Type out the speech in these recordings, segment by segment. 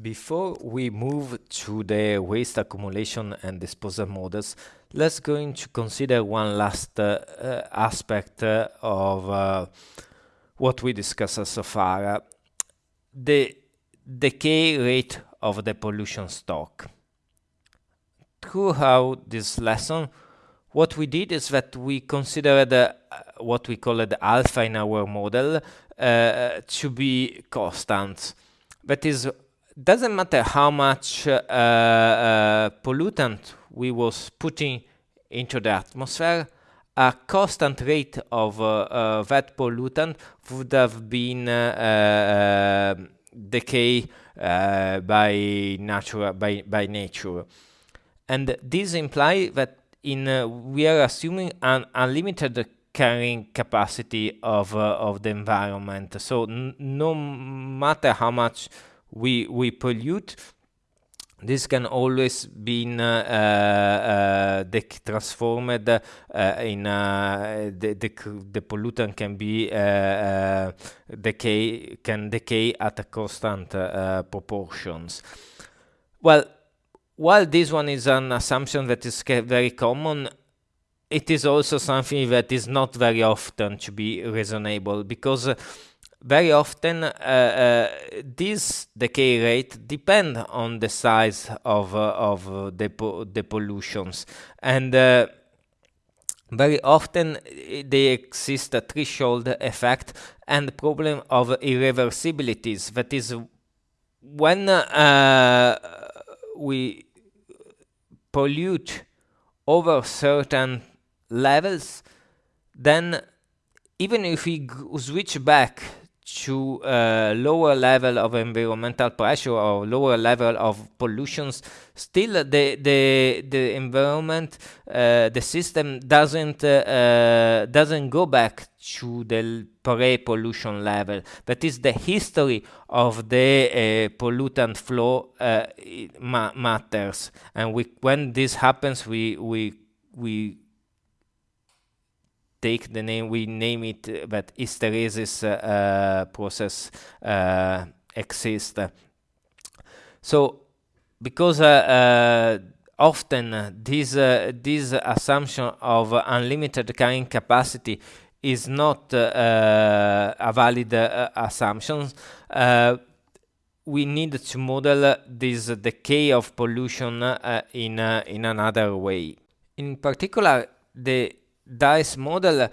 Before we move to the waste accumulation and disposal models, let's going to consider one last uh, uh, aspect uh, of uh, what we discussed so far, the decay rate of the pollution stock. Throughout this lesson, what we did is that we considered uh, what we call the alpha in our model uh, to be constant. That is doesn't matter how much uh, uh, pollutant we was putting into the atmosphere, a constant rate of uh, uh that pollutant would have been uh, uh, decay by natural by by nature, and this implies that in we are assuming an unlimited carrying capacity of of the environment. So no matter how much we we pollute this can always be uh, uh, transformed uh, in uh, the, the, the pollutant can be uh, uh, decay can decay at a constant proportions. Well, while this one is an assumption that is very common, it is also something that is not very often to be reasonable because very often uh, uh, this decay rate depend on the size of uh, of the po the pollutions. And uh, very often they exist a threshold effect and problem of irreversibilities. That is when uh, we pollute over certain levels then even if we switch back to a lower level of environmental pressure or lower level of pollutions. Still the the the environment uh, the system doesn't uh, uh, doesn't go back to the pre-pollution level. That is the history of the uh, pollutant flow uh, ma matters. And we when this happens we we we take the name, we name it, uh, but hysteresis uh, uh, process exists. So, because often this this assumption of unlimited carrying capacity is not uh, a valid uh, assumption. Uh, we need to model this decay of pollution in in another way. In particular, the DICE model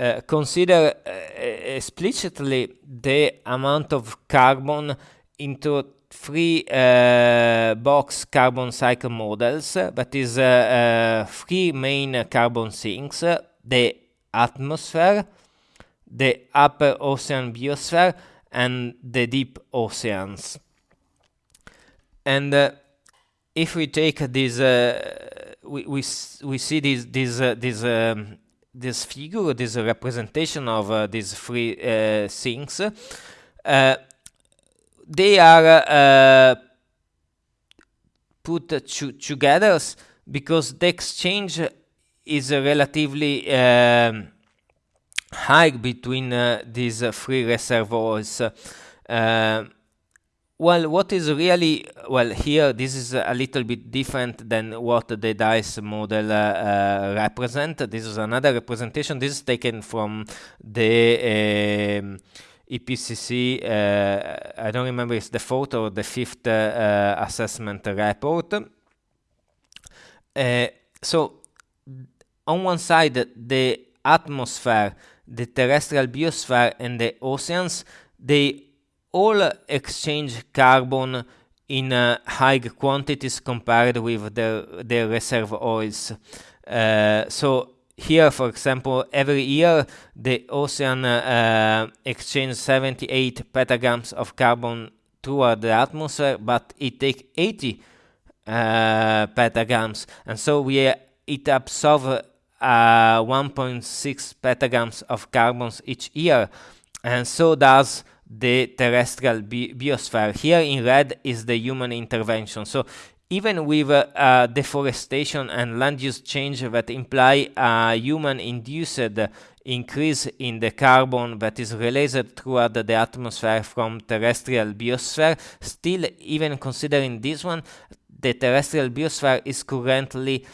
uh, consider uh, explicitly the amount of carbon into three uh, box carbon cycle models, that is three main carbon sinks, the atmosphere, the upper ocean biosphere, and the deep oceans. And if we take this we we we see this this uh, this um, this figure, this representation of uh, these three uh, things. Uh, they are uh, put to, together because the exchange is relatively um, high between uh, these three reservoirs. Well, what is really, well, here this is a little bit different than what the DICE model uh, uh, represent. This is another representation. This is taken from the um, IPCC, uh, I don't remember it's the fourth or the fifth uh, uh, assessment report. Uh, so, on one side, the atmosphere, the terrestrial biosphere, and the oceans, they all exchange carbon in uh, high quantities compared with the, the reservoirs. Uh, so here, for example, every year the ocean uh, exchange 78 petagrams of carbon toward the atmosphere, but it takes 80 uh, petagrams, and so we uh, it absorbs uh, 1.6 petagrams of carbons each year, and so does the terrestrial bi biosphere. Here in red is the human intervention. So even with uh, uh, deforestation and land use change that imply a human-induced increase in the carbon that is released throughout the atmosphere from terrestrial biosphere, still even considering this one, the terrestrial biosphere is currently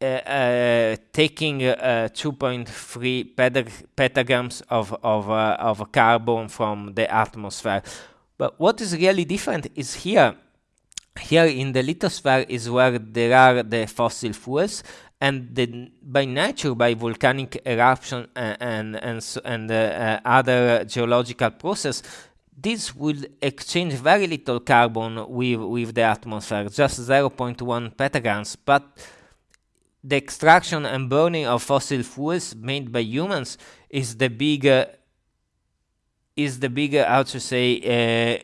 taking uh, 2.3 petagrams of, of, uh, of carbon from the atmosphere. But what is really different is here here in the lithosphere is where there are the fossil fuels and the, by nature by volcanic eruption and and and, and uh, uh, other geological process this will exchange very little carbon with with the atmosphere just 0.1 petagrams but the extraction and burning of fossil fuels made by humans is the bigger is the bigger how to say uh,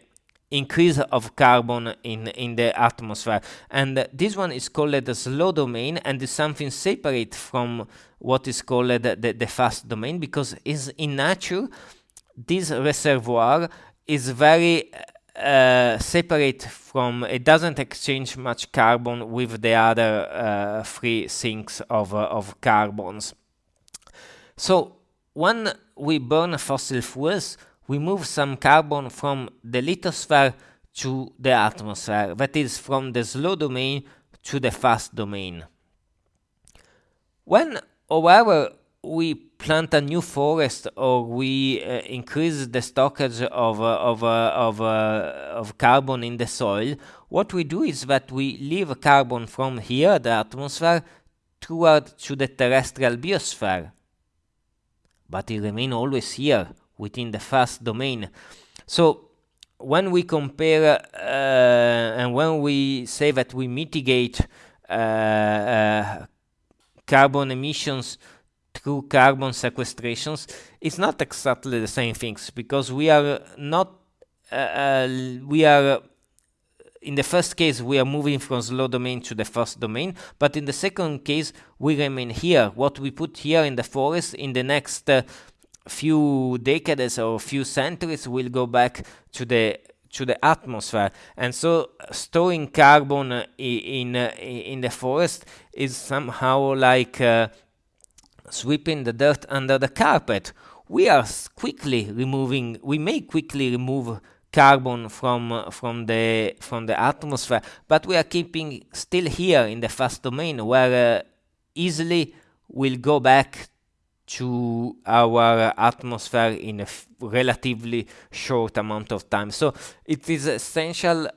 increase of carbon in in the atmosphere. And this one is called the slow domain and is something separate from what is called the, the, the fast domain because is in nature this reservoir is very uh, separate from it doesn't exchange much carbon with the other uh, three sinks of, uh, of carbons so when we burn fossil fuels we move some carbon from the lithosphere to the atmosphere, that is, from the slow domain to the fast domain. When, however, we plant a new forest or we uh, increase the stockage of, uh, of, uh, of, uh, of carbon in the soil, what we do is that we leave carbon from here, the atmosphere, toward to the terrestrial biosphere. But it remains always here, within the fast domain. So when we compare uh, and when we say that we mitigate uh, carbon emissions through carbon sequestrations, it's not exactly the same things because we are not uh, uh, we are in the first case we are moving from slow domain to the fast domain but in the second case we remain here. What we put here in the forest in the next uh, few decades or few centuries will go back to the to the atmosphere. And so storing carbon uh, in uh, in the forest is somehow like sweeping the dirt under the carpet we are quickly removing we may quickly remove carbon from uh, from the from the atmosphere but we are keeping still here in the fast domain where uh, easily will go back to our atmosphere in a relatively short amount of time. So it is essential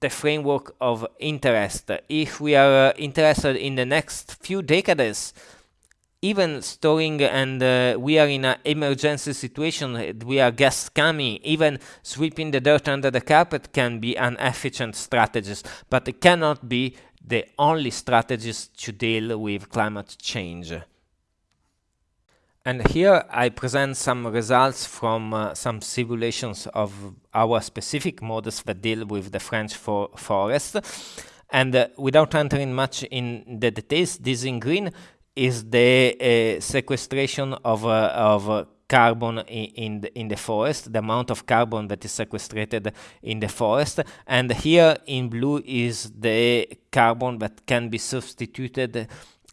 the framework of interest. If we are uh, interested in the next few decades, even storing and uh, we are in an emergency situation, we are gas coming, even sweeping the dirt under the carpet can be an efficient strategy, but it cannot be the only strategies to deal with climate change. And here I present some results from uh, some simulations of our specific models that deal with the French for forest. And uh, without entering much in the details, this in green is the uh, sequestration of, uh, of carbon in, in the, in the forest, the amount of carbon that is sequestrated in the forest. And here in blue is the carbon that can be substituted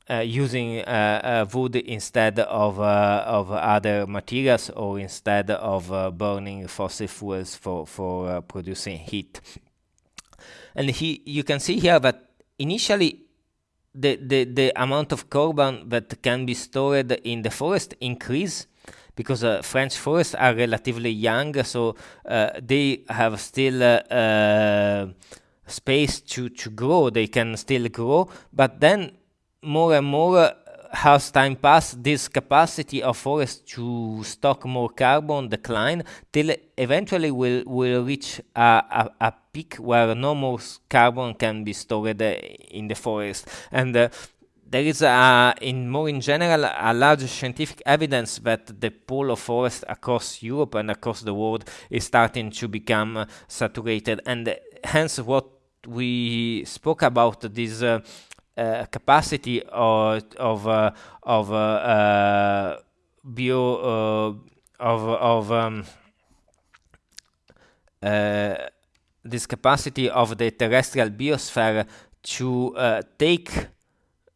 uh, using uh, uh, wood instead of of other materials or instead of burning fossil fuels for for producing heat. And he, you can see here that initially the, the, the amount of carbon that can be stored in the forest increase because uh, French forests are relatively young, so uh, they have still uh, space to, to grow, they can still grow, but then more and more as time passes, this capacity of forest to stock more carbon decline till eventually will will reach a, a, a peak where no more carbon can be stored uh, in the forest. And uh, there is a, in more in general a large scientific evidence that the pool of forest across Europe and across the world is starting to become uh, saturated. And hence what we spoke about this uh, capacity of of uh, of uh, bio of of um, this capacity of the terrestrial biosphere to uh, take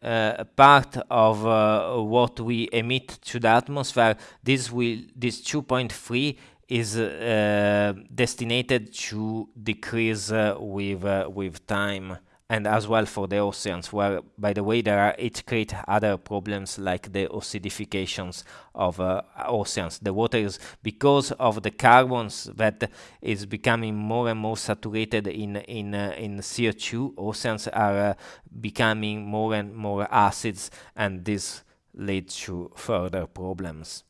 uh, part of uh, what we emit to the atmosphere, this will this 2.3 is uh, destined to decrease uh, with uh, with time and as well for the oceans where by the way there are it creates other problems like the acidifications of uh, oceans. The water is because of the carbons that is becoming more and more saturated in in uh, in CO2 oceans are uh, becoming more and more acids and this leads to further problems